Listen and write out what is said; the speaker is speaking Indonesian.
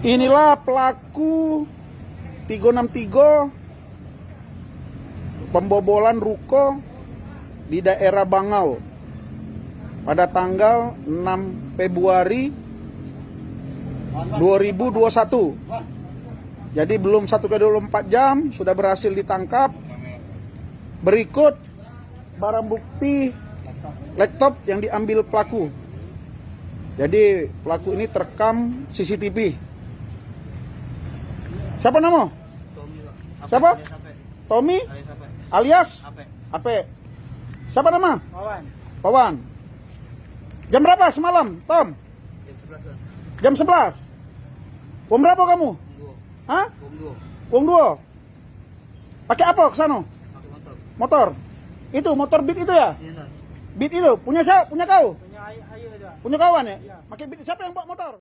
Inilah pelaku 363 pembobolan ruko di daerah Bangau pada tanggal 6 Februari 2021. Jadi belum 1 ke 24 jam sudah berhasil ditangkap. Berikut barang bukti laptop yang diambil pelaku. Jadi pelaku ini terekam CCTV. Siapa nama? Tommy Pak. Ape, Siapa? Tommy Alias Ape. alias Ape. Ape. Siapa nama? Wawan. Pawan. Jam berapa semalam, Tom? Jam 11 kan. Jam 11. Uang berapa kamu? Dua. Hah? Bom dua. Uang dua. Pakai apa ke sana? Pakai motor. Motor. Itu motor beat itu ya? Iya. Beat itu punya siapa? Punya kau? Punya kawan ya? Pakai beat siapa yang bawa motor?